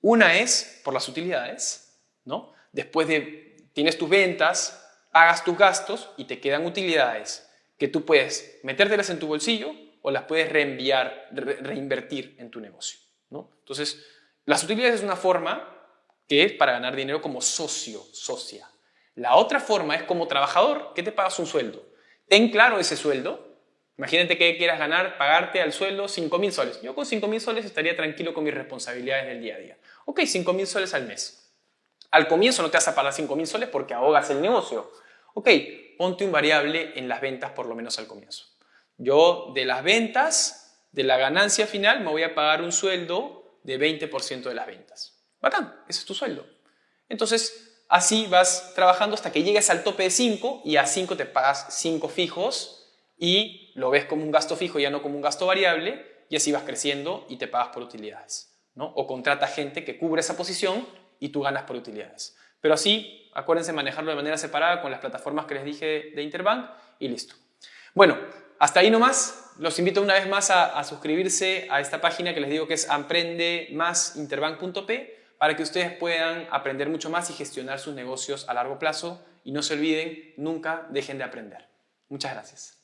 Speaker 2: Una es por las utilidades, ¿no? Después de, tienes tus ventas, pagas tus gastos y te quedan utilidades que tú puedes metértelas en tu bolsillo o las puedes reenviar, reinvertir en tu negocio. ¿no? Entonces, las utilidades es una forma que es para ganar dinero como socio, socia. La otra forma es como trabajador, que te pagas un sueldo. Ten claro ese sueldo. Imagínate que quieras ganar, pagarte al sueldo 5 mil soles. Yo con 5 mil soles estaría tranquilo con mis responsabilidades del día a día. Ok, 5 mil soles al mes. Al comienzo no te vas a pagar 5 mil soles porque ahogas el negocio. Ok, ponte un variable en las ventas por lo menos al comienzo. Yo de las ventas, de la ganancia final, me voy a pagar un sueldo de 20% de las ventas. Bacán, ese es tu sueldo. Entonces, así vas trabajando hasta que llegues al tope de 5 y a 5 te pagas 5 fijos y lo ves como un gasto fijo, ya no como un gasto variable, y así vas creciendo y te pagas por utilidades. ¿no? O contrata gente que cubre esa posición y tú ganas por utilidades. Pero así, acuérdense manejarlo de manera separada con las plataformas que les dije de Interbank y listo. Bueno, hasta ahí nomás. Los invito una vez más a, suscribirse a esta página que les digo que es aprendemasinterbank.p para que ustedes puedan aprender mucho más y gestionar sus negocios a largo plazo. Y no se olviden, nunca dejen de aprender. Muchas gracias.